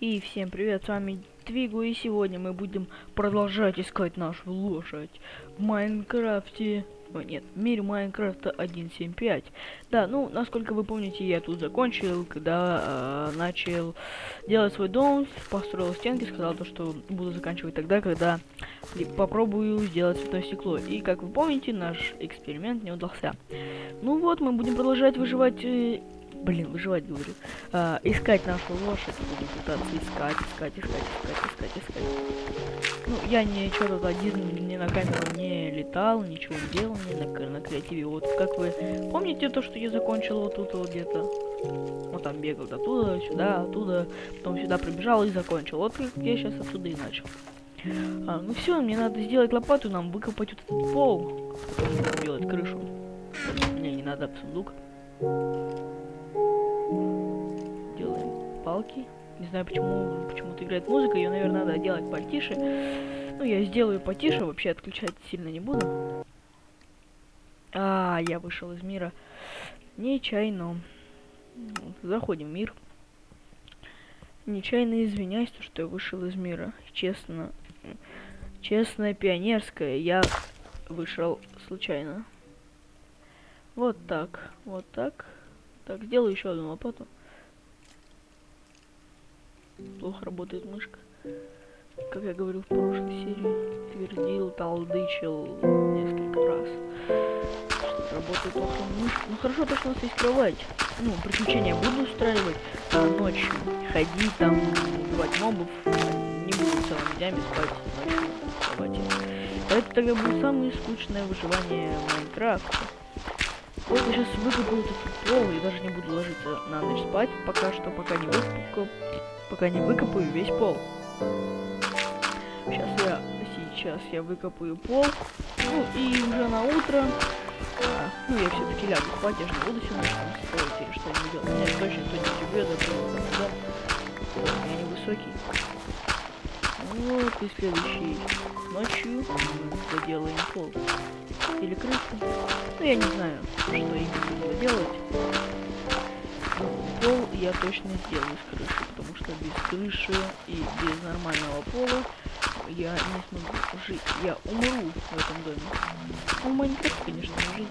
И всем привет, с вами Твигу, и сегодня мы будем продолжать искать нашу лошадь в Майнкрафте. О, нет, в мире Майнкрафта 1.7.5. Да, ну, насколько вы помните, я тут закончил, когда э, начал делать свой дом, построил стенки, сказал то, что буду заканчивать тогда, когда попробую сделать цветное стекло. И, как вы помните, наш эксперимент не удался. Ну вот, мы будем продолжать выживать... Э, Блин, выживать говорю. А, искать нашу лошадь. Будем пытаться искать, искать, искать, искать, искать, искать. Ну, я ничего тут один ни на камеру не летал, ничего не делал, ни на, на креативе. Вот как вы помните то, что я закончил вот тут вот где-то? Вот там бегал оттуда, сюда, оттуда, потом сюда пробежал и закончил. Вот как я сейчас отсюда и начал. А, ну все, мне надо сделать лопату, нам выкопать вот этот пол. Потом делать крышу. Мне не надо сундук. Палки. Не знаю, почему почему-то играет музыка, ее, наверное, надо делать потише. Ну, я сделаю потише, вообще отключать сильно не буду. А, я вышел из мира нечаянно. Заходим в мир. Нечаянно извиняюсь, что я вышел из мира. Честно, честная пионерская, я вышел случайно. Вот так, вот так. Так, сделаю еще одну лопату. Плохо работает мышка. Как я говорил в прошлой серии, твердил, талдычил несколько раз. Работает плохо мышка. Ну хорошо, то, что у нас есть кровать. Ну, приключения буду устраивать а ночью. Ходить там, убивать мобов. Не буду целыми днями спать ночью в кровати. Это тогда будет самое скучное выживание в Майнкрафте. Вот я сейчас выкопаю этот пол и даже не буду ложиться на ночь спать, пока что, пока не выкопаю пока не выкопаю весь пол. Сейчас я сейчас я выкопаю пол. Ну и уже на утро. А, ну я все-таки лягу спать, я же не буду сегодня там строить или что-нибудь делать. Меня точно кто-нибудь убьет, а то Я невысокий. Вот и следующий ночью доделаем пол. Или крышу. Ну я не знаю, что именно буду делать я точно сделаю с крыши, потому что без крыши и без нормального пола я не смогу жить. Я умру в этом доме. Ну, в Майнкрафте, конечно, не жить.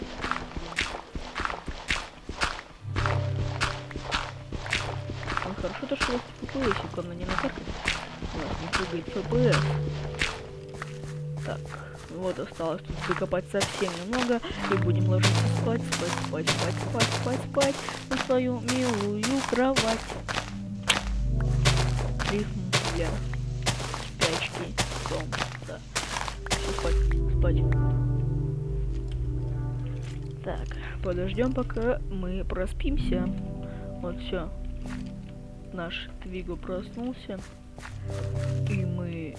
Ну, хорошо то, что у вас FPS, главное не накаркать. У нас не прыгает FPS. Так. Вот осталось тут выкопать совсем немного. И будем ложиться спать, спать, спать, спать, спать, спать, спать на свою милую кровать. Рифм для спячки. Да. Все, спать, спать. Так, подождем, пока мы проспимся. Вот все. Наш Твиго проснулся. И мы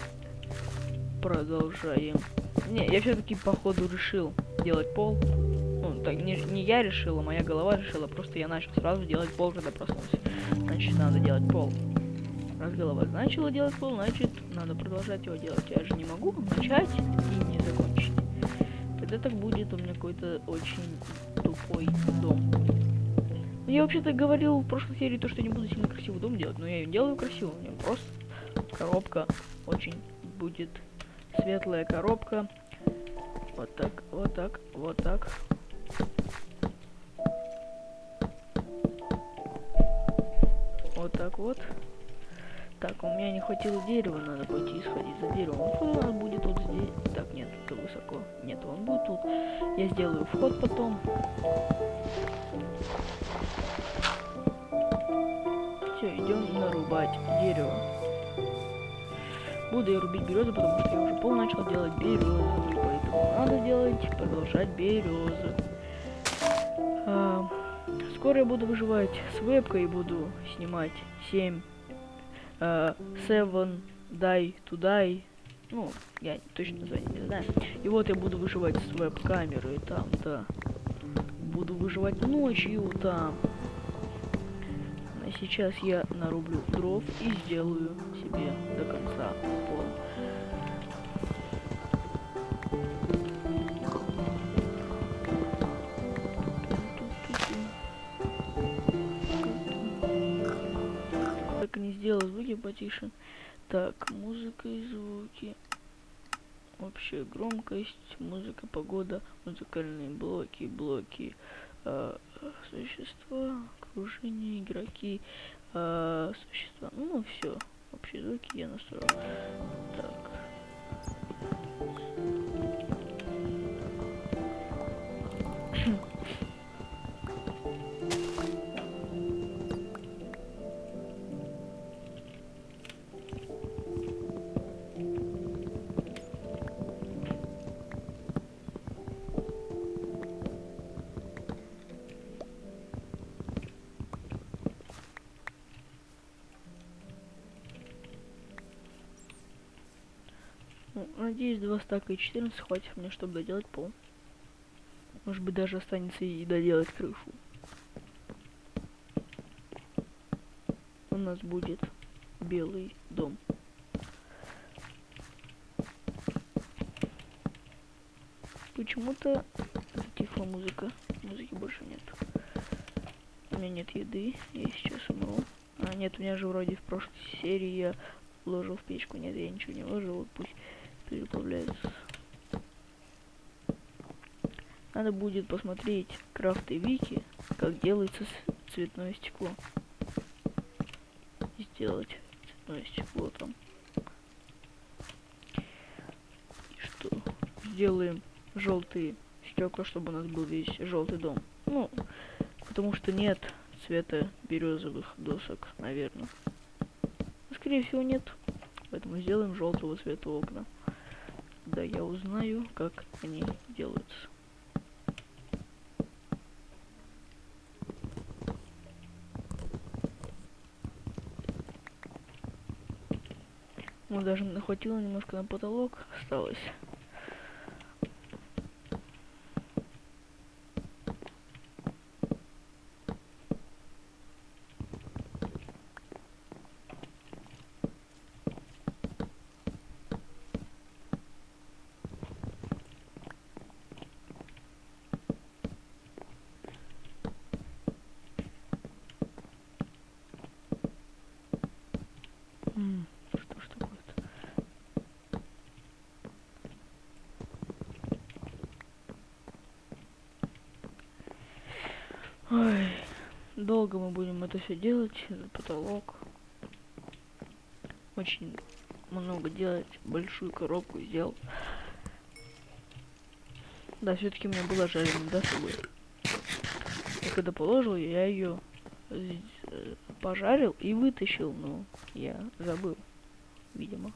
продолжаем не, я все-таки походу решил делать пол. Ну, так, не, не я решил, а моя голова решила. Просто я начал сразу делать пол, когда проснулся. Значит, надо делать пол. Раз голова начала делать пол, значит, надо продолжать его делать. Я же не могу начать и не закончить. Тогда так будет у меня какой-то очень тупой дом. Ну, я вообще-то говорил в прошлой серии, то, что не буду сильно красивый дом делать, но я ее делаю красиво. У меня просто коробка очень будет светлая коробка. Вот так, вот так, вот так. Вот так вот. Так, у меня не хватило дерева, надо пойти сходить за деревом. Вход у будет вот здесь. Так, нет, это высоко. Нет, он будет тут. Я сделаю вход потом. Все, идем нарубать дерево. Буду я рубить березу, потому что я уже пол начал делать березу, поэтому надо делать, продолжать березу. А, скоро я буду выживать с вебкой, буду снимать 7, а, 7 Die to Die. Ну, я точно название не знаю. И вот я буду выживать с веб-камерой там, да. Буду выживать ночью там сейчас я нарублю дров и сделаю себе до конца пол. так не сделал звуки потише. Так, музыка и звуки. Общая громкость, музыка, погода, музыкальные блоки, блоки, э, существа, окружение, игроки, э, существа. Ну, все. Общие звуки я настроил. Так. Надеюсь, два стака и 14 хватит мне, чтобы доделать пол. Может быть, даже останется и доделать крышу. У нас будет белый дом. Почему-то затихла музыка. Музыки больше нет. У меня нет еды. Я сейчас умру. А, нет, у меня же вроде в прошлой серии я вложил в печку. Нет, я ничего не вложил. Вот пусть переплавляется. Надо будет посмотреть крафты вики, как делается цветное стекло. Сделать цветное стекло там. И что? Сделаем желтые стекла, чтобы у нас был весь желтый дом. Ну, потому что нет цвета березовых досок, наверное. Скорее всего нет. Поэтому сделаем желтого цвета окна. Да, я узнаю, как они делаются. Ну, даже нахватило немножко на потолок, осталось. М, Что ж такое-то? Ой, долго мы будем это все делать, потолок. Очень много делать, большую коробку сделал. Да, все-таки у меня была жареная, собой. Я когда положил, я ее пожарил и вытащил, но я забыл, видимо.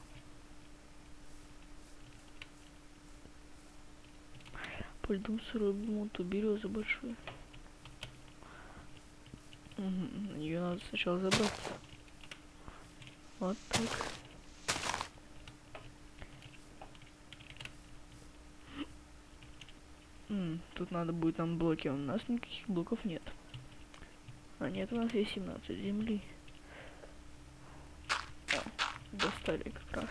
Пойду сырую бумуту березы большую. Угу, ее надо сначала забрать. Вот так. Тут надо будет нам блоки, у нас никаких блоков нет. А нет, у нас есть 17 земли. О, достали как раз.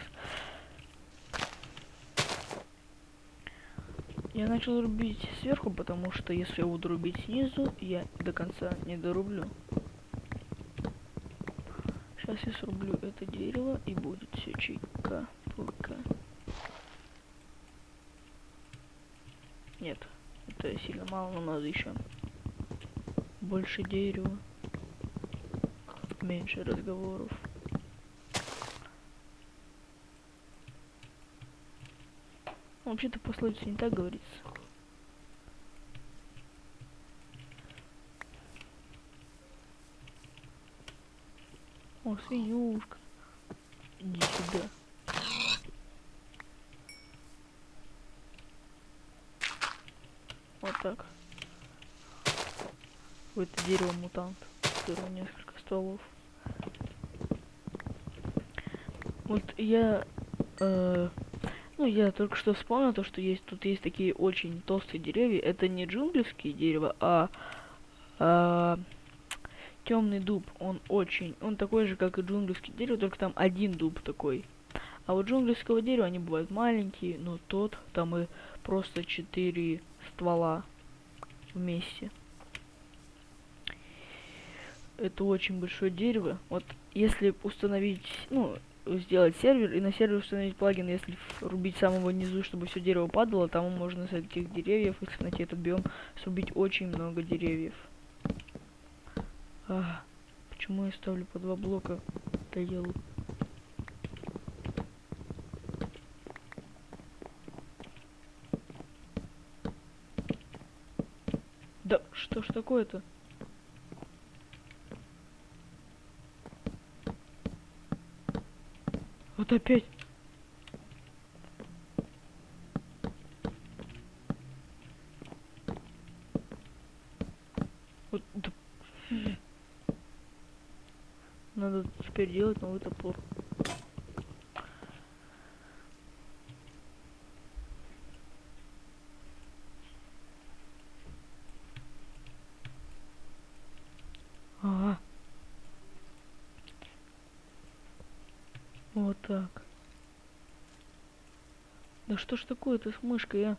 Я начал рубить сверху, потому что если я буду рубить снизу, я до конца не дорублю. Сейчас я срублю это дерево и будет все чика пука. Нет, это сильно мало, но надо еще больше дерева, меньше разговоров. Вообще-то пословица не так говорится. О, свинюшка. Иди сюда. Вот так. Вот это дерево мутант. Которого несколько стволов. Вот я... Э, ну, я только что вспомнил то, что есть тут есть такие очень толстые деревья. Это не джунглевские дерева, а... а темный дуб. Он очень... Он такой же, как и джунглевский дерево, только там один дуб такой. А вот джунглевского дерева они бывают маленькие, но тот там и просто четыре ствола вместе. это очень большое дерево. Вот если установить, ну, сделать сервер и на сервер установить плагин, если рубить самого низу, чтобы все дерево падало, там можно с этих деревьев, если найти этот биом, срубить очень много деревьев. А, почему я ставлю по два блока? Доел. Да что ж такое-то? Вот опять. Вот. Надо теперь делать новый топор. Ага. Вот так. Да что ж такое-то с мышкой, а?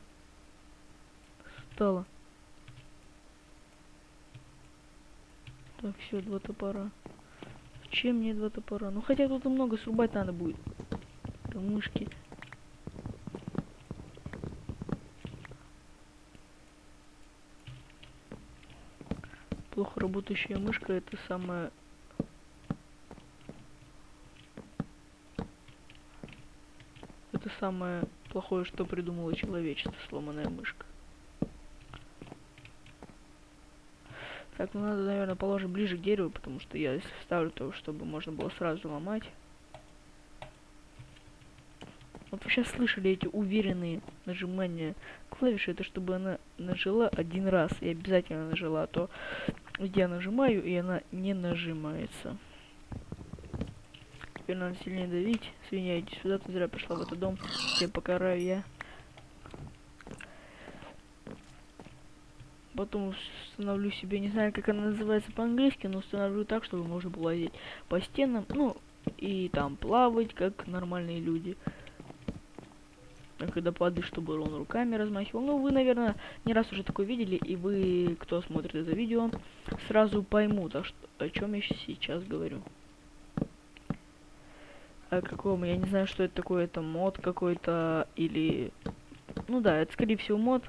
Стало. Так, все, два топора. Чем мне два топора? Ну хотя тут много срубать надо будет. Это мышки. Плохо работающая мышка это самое это самое плохое, что придумало человечество, сломанная мышка. Так, ну надо, наверное, положить ближе к дереву, потому что я если вставлю то, чтобы можно было сразу ломать. Вот вы сейчас слышали эти уверенные нажимания клавиши, это чтобы она нажала один раз и обязательно нажала, а то я нажимаю и она не нажимается. Теперь надо сильнее давить. Свинья, иди сюда, ты зря пришла в этот дом. Тебя покараю я. Потом установлю себе, не знаю, как она называется по-английски, но установлю так, чтобы можно было лазить по стенам, ну, и там плавать, как нормальные люди. А когда падаешь, чтобы он руками размахивал. Ну, вы, наверное, не раз уже такое видели, и вы, кто смотрит это видео, сразу поймут, а что, о чем я сейчас говорю о каком, я не знаю, что это такое, это мод какой-то или... Ну да, это скорее всего мод,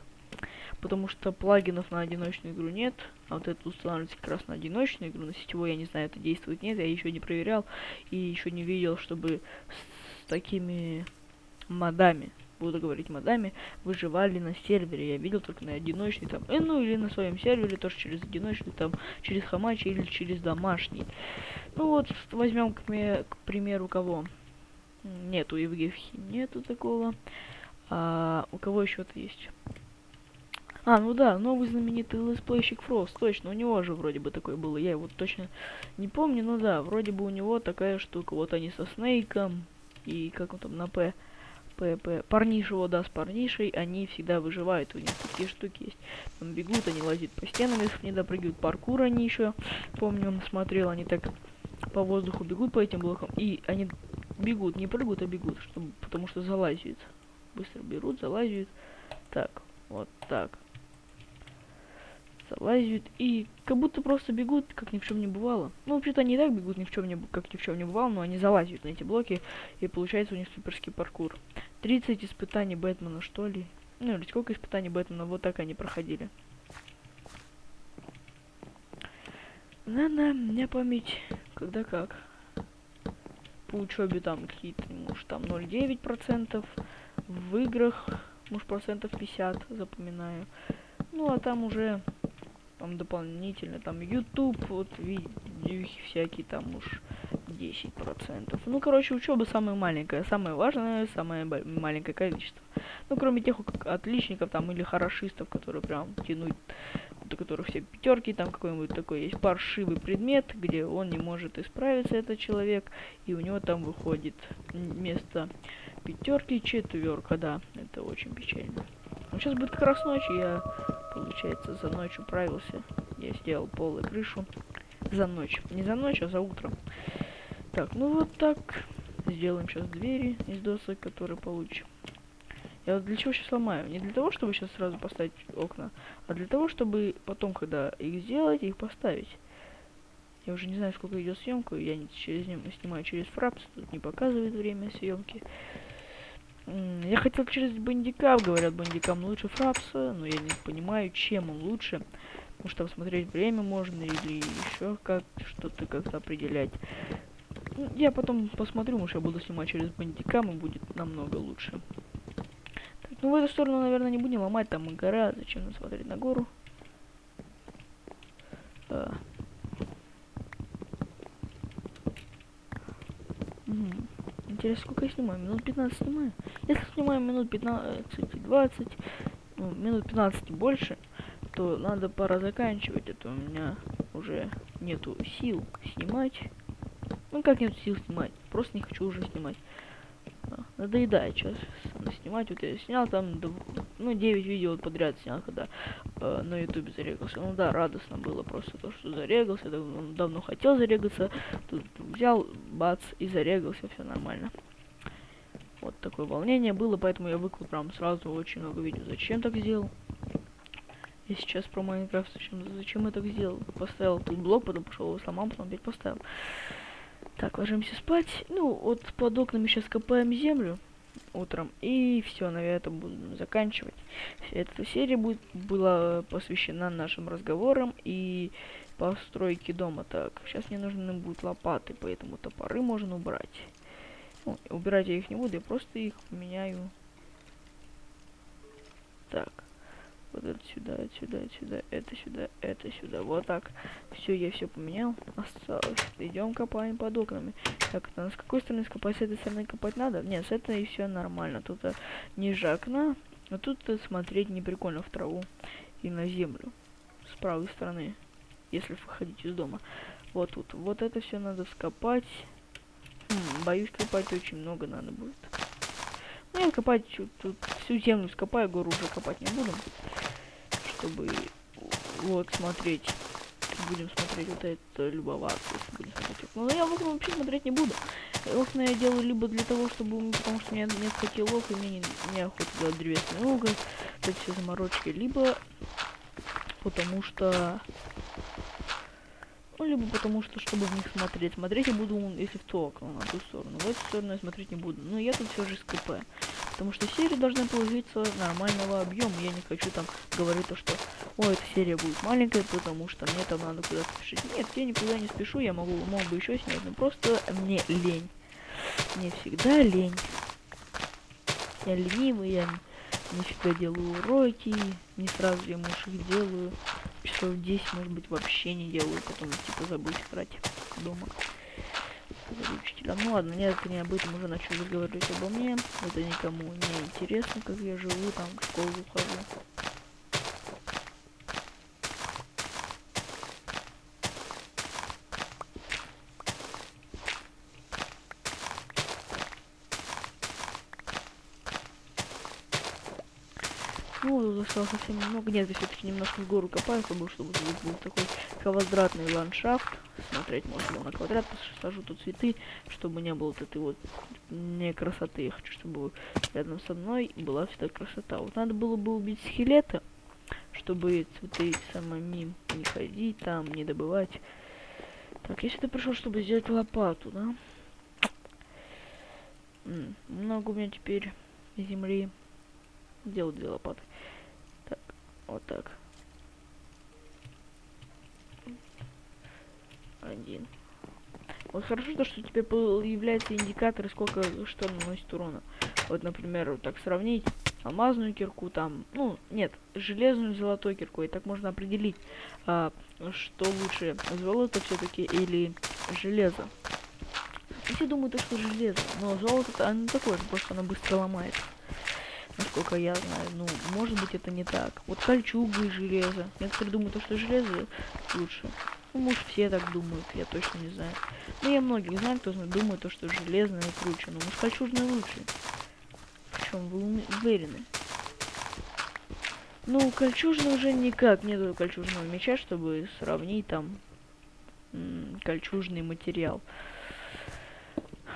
потому что плагинов на одиночную игру нет, а вот это устанавливается как раз на одиночную игру, на сетевой, я не знаю, это действует, нет, я еще не проверял и еще не видел, чтобы с такими модами, буду говорить модами, выживали на сервере. Я видел только на одиночный там, э, ну или на своем сервере, тоже через одиночный, там, через Hamachi или через домашний. Ну вот, возьмем, к, к примеру, кого? Нету Евгехи, нету такого. А, у кого еще-то есть? А, ну да, новый знаменитый летсплейщик Фрост, точно, у него же вроде бы такой был, я его точно не помню, но да, вроде бы у него такая штука, вот они со Снейком, и как он там на П, ПП, парнишего, да, с парнишей, они всегда выживают, у них такие штуки есть, там бегут, они лазят по стенам, если не допрыгивают, паркур они еще, помню, он смотрел, они так по воздуху бегут по этим блокам, и они бегут, не прыгают, а бегут, чтобы, потому что залазят. Быстро берут, залазят. Так, вот так. Залазят и как будто просто бегут, как ни в чем не бывало. Ну, вообще-то они и так бегут, ни в чем не, как ни в чем не бывало, но они залазят на эти блоки, и получается у них суперский паркур. 30 испытаний Бэтмена, что ли? Ну, или сколько испытаний Бэтмена, вот так они проходили. На-на, меня память, когда как по учебе там какие-то, может, там 0,9%, в играх, может, процентов 50, запоминаю. Ну, а там уже, там дополнительно, там YouTube, вот, видео всякие, там уж 10%. Ну, короче, учеба самая маленькая, самое важное, самое маленькое количество. Ну, кроме тех отличников там или хорошистов, которые прям тянут до которых все пятерки, там какой-нибудь такой есть паршивый предмет, где он не может исправиться, этот человек, и у него там выходит вместо пятерки четверка, да, это очень печально. Ну, сейчас будет как раз ночь, я, получается, за ночь управился, я сделал пол и крышу за ночь, не за ночь, а за утром. Так, ну вот так, сделаем сейчас двери из досок, которые получим. Я вот для чего сейчас ломаю? Не для того, чтобы сейчас сразу поставить окна, а для того, чтобы потом, когда их сделать, их поставить. Я уже не знаю, сколько идет съемку. Я не через снимаю через фрапс, тут не показывает время съемки. Я хотел через бандикап, говорят, бандикам лучше фрапса, но я не понимаю, чем он лучше. Потому что посмотреть время можно или еще как что-то как-то определять. Ну, я потом посмотрю, может я буду снимать через бандикам и будет намного лучше. Так, ну в эту сторону, наверное, не будем ломать, там гора, зачем нам смотреть на гору. А. Интересно, сколько я снимаю? Минут 15 снимаю? Если снимаю минут 15-20, ну, минут 15 больше, то надо пора заканчивать, а у меня уже нету сил снимать. Ну как нет сил снимать, просто не хочу уже снимать. А, надоедает сейчас снимать. Вот я снял там, ну, 9 видео подряд снял, когда э, на ютубе зарегался. Ну да, радостно было просто то, что зарегался. Давно, давно хотел зарегаться. Тут взял, бац, и зарегался, все нормально. Вот такое волнение было, поэтому я выкладывал прям сразу очень много видео. Зачем так сделал? Я сейчас про Майнкрафт зачем, зачем я так сделал? Поставил тут блок, потом пошел его сломал, потом опять поставил. Так, ложимся спать. Ну, вот под окнами сейчас копаем землю утром. И все, на этом буду заканчивать. Эта серия будет, была посвящена нашим разговорам и постройке дома. Так, сейчас мне нужны будут лопаты, поэтому топоры можно убрать. Ну, убирать я их не буду, я просто их поменяю. Так. Вот это сюда, это сюда, это сюда, это сюда, это сюда. Вот так. Все, я все поменял. Осталось. Идем копаем под окнами. Так, это с какой стороны скопать? С этой стороны копать надо? Нет, с этой все нормально. Тут а, ниже окна. А тут а, смотреть не прикольно в траву и на землю. С правой стороны. Если выходить из дома. Вот тут. Вот это все надо скопать. Хм, боюсь, копать очень много надо будет. Ну, я копать тут всю землю скопаю, гору уже копать не буду чтобы вот смотреть. Будем смотреть вот это, любоваться, будем смотреть. Но я в окна вообще смотреть не буду. Окна я делаю либо для того, чтобы, потому что у меня нет котелов, и мне не, охота делать древесный уголь, эти все заморочки, либо потому что ну, либо потому что, чтобы в них смотреть. Смотреть я буду, если в то окно, на ту сторону. В эту сторону я смотреть не буду. Но я тут все же СКП. Потому что серия должна получиться нормального объема. Я не хочу там говорить то, что ой, эта серия будет маленькая, потому что мне там надо куда-то спешить. Нет, я никуда не спешу, я могу, мог бы еще снять, но просто мне лень. Мне всегда лень. Я ленивый, я не всегда делаю уроки, не сразу я муж их делаю. Часов 10, может быть, вообще не делаю, потом типа забыть играть дома учителя. Ну ладно, это не об этом уже начал разговаривать обо мне. Это никому не интересно, как я живу, там в школу хожу. Ну, осталось совсем немного. Нет, я все-таки немножко в гору копаю, чтобы, чтобы был такой квадратный ландшафт. Смотреть можно на квадрат, посажу тут цветы, чтобы не было вот этой вот не красоты. Я хочу, чтобы рядом со мной была всегда красота. Вот надо было бы убить скелета, чтобы цветы самими не ходить там, не добывать. Так, я сюда пришел, чтобы сделать лопату, да? М -м, много у меня теперь земли. Делать две лопаты. Вот так. Один. Вот хорошо то, что тебе появляются индикаторы, сколько что наносит урона. Вот, например, вот так сравнить алмазную кирку, там, ну, нет, железную золотой кирку, и так можно определить, а, что лучше, золото все-таки или железо. Все думают, что железо, но золото, оно такое, просто оно быстро ломается насколько я знаю. Ну, может быть это не так. Вот кольчуга и железо. Некоторые думают, что железо лучше. Ну, может все так думают, я точно не знаю. Но я многих знаю, кто думает, то, что железное круче. Но может кольчужное лучше. Причем вы уверены. Ну, кольчужный уже никак нету кольчужного меча, чтобы сравнить там кольчужный материал.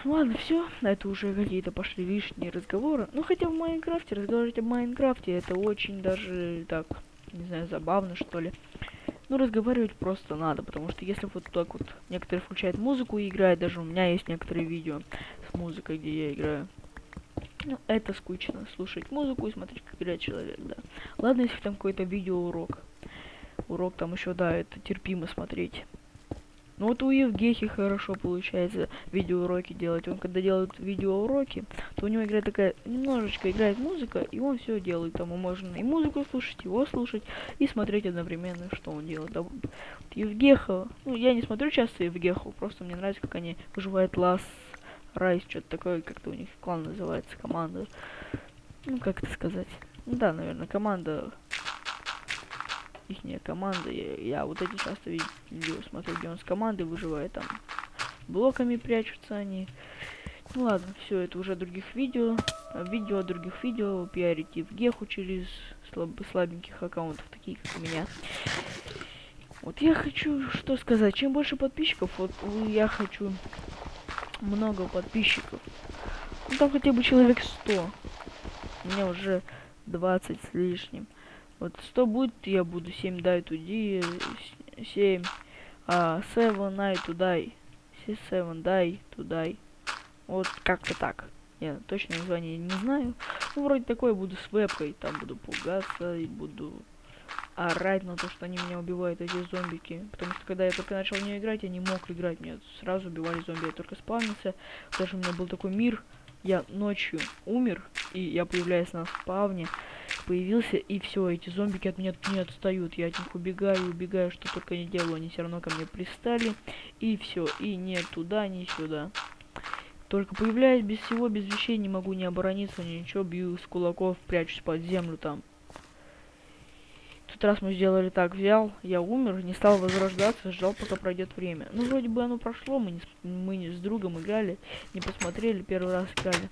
Ладно, все. Это уже какие-то пошли лишние разговоры. Ну, хотя в Майнкрафте, разговаривать о Майнкрафте, это очень даже так, не знаю, забавно, что ли. Ну, разговаривать просто надо, потому что если вот так вот некоторые включают музыку и играют, даже у меня есть некоторые видео с музыкой, где я играю. Ну, это скучно, слушать музыку и смотреть, как играет человек, да. Ладно, если там какой-то видеоурок. Урок там еще, да, это терпимо смотреть. Ну вот у Евгехи хорошо получается видеоуроки делать. Он когда делает видеоуроки, то у него играет такая, немножечко играет музыка, и он все делает. Там можно и музыку слушать, его слушать, и смотреть одновременно, что он делает. Да, вот Евгеха, ну я не смотрю часто Евгеху, просто мне нравится, как они выживают лас, райс, что-то такое, как-то у них клан называется, команда. Ну, как это сказать? Да, наверное, команда ихняя команда. Я, вот эти часто видео смотрю, где он с командой выживает там. Блоками прячутся они. Ну ладно, все, это уже других видео. Видео других видео. Пиарите в Геху через слаб слабеньких аккаунтов, такие как у меня. Вот я хочу что сказать. Чем больше подписчиков, вот я хочу много подписчиков. Ну там хотя бы человек 100. У меня уже 20 с лишним. Вот 100 будет, я буду 7 дай туди, 7, а 7 дай тудай, 7 дай тудай. Вот как-то так. Я точно название не знаю. Ну, вроде такое буду с вебкой, там буду пугаться и буду орать на то, что они меня убивают, эти зомбики. Потому что когда я только начал не играть, я не мог играть. Меня сразу убивали зомби, я только спавнился. Даже у меня был такой мир, я ночью умер, и я появляюсь на спавне появился, и все, эти зомбики от меня не отстают. Я от них убегаю, убегаю, что только не делаю. Они все равно ко мне пристали. И все, и не туда, ни сюда. Только появляюсь без всего, без вещей, не могу не оборониться, ничего, бью с кулаков, прячусь под землю там. В тот раз мы сделали так, взял, я умер, не стал возрождаться, ждал, пока пройдет время. Ну, вроде бы оно прошло, мы, не, мы не с другом играли, не посмотрели, первый раз играли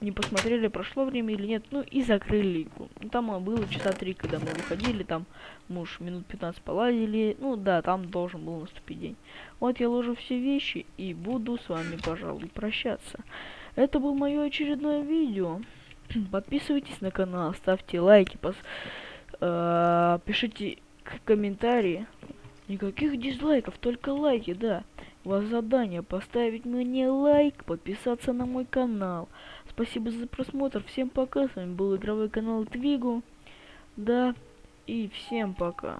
не посмотрели, прошло время или нет, ну и закрыли игру. Ну, там а, было часа три, когда мы выходили, там муж минут 15 полазили, ну да, там должен был наступить день. Вот я ложу все вещи и буду с вами, пожалуй, прощаться. Это было мое очередное видео. Подписывайтесь на канал, ставьте лайки, пос... э пишите комментарии. Никаких дизлайков, только лайки, да. У вас задание поставить мне лайк, подписаться на мой канал. Спасибо за просмотр. Всем пока. С вами был игровой канал Твигу. Да. И всем пока.